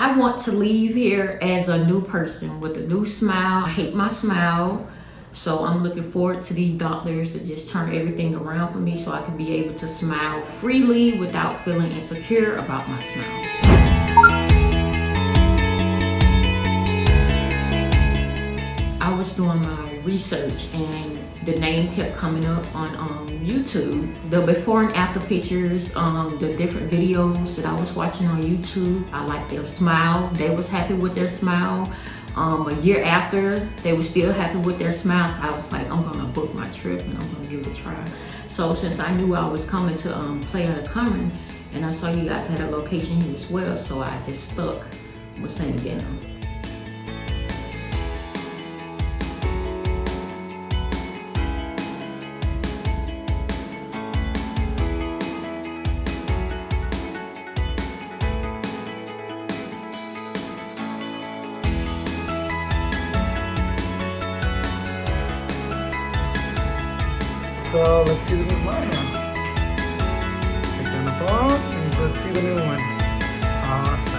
I want to leave here as a new person with a new smile. I hate my smile. So I'm looking forward to these doctors to just turn everything around for me so I can be able to smile freely without feeling insecure about my smile. I was doing my research and the name kept coming up on um, YouTube. The before and after pictures, um, the different videos that I was watching on YouTube, I liked their smile. They was happy with their smile. Um, a year after, they were still happy with their smiles. I was like, I'm gonna book my trip and I'm gonna give it a try. So since I knew I was coming to um, Playa del Carmen, and I saw you guys had a location here as well, so I just stuck with St. Denim. So let's see the Miss Lana. Check down the ball and let's see the new one. Awesome.